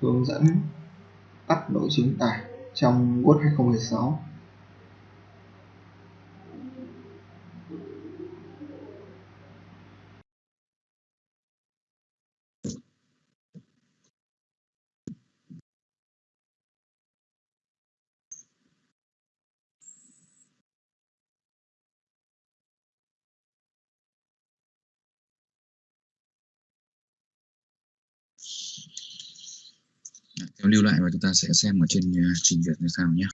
hướng dẫn tắt nội dung tải trong Word 2016 theo lưu lại và chúng ta sẽ xem ở trên ờ, trình duyệt như sao nhé.